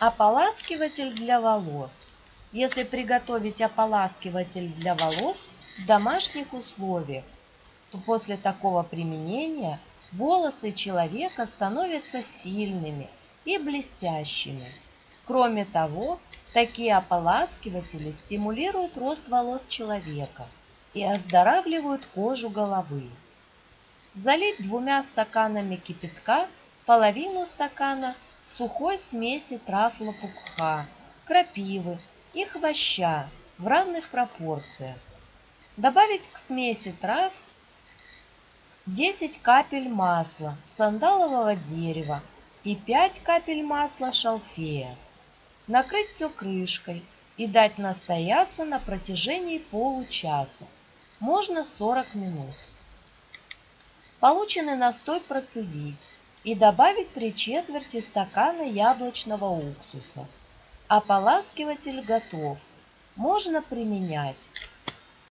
Ополаскиватель для волос. Если приготовить ополаскиватель для волос в домашних условиях, то после такого применения волосы человека становятся сильными и блестящими. Кроме того, такие ополаскиватели стимулируют рост волос человека и оздоравливают кожу головы. Залить двумя стаканами кипятка половину стакана сухой смеси трав лопуха, крапивы и хвоща в равных пропорциях. Добавить к смеси трав 10 капель масла сандалового дерева и 5 капель масла шалфея. Накрыть все крышкой и дать настояться на протяжении получаса, можно 40 минут. Полученный настой процедить и добавить 3 четверти стакана яблочного уксуса. Ополаскиватель готов. Можно применять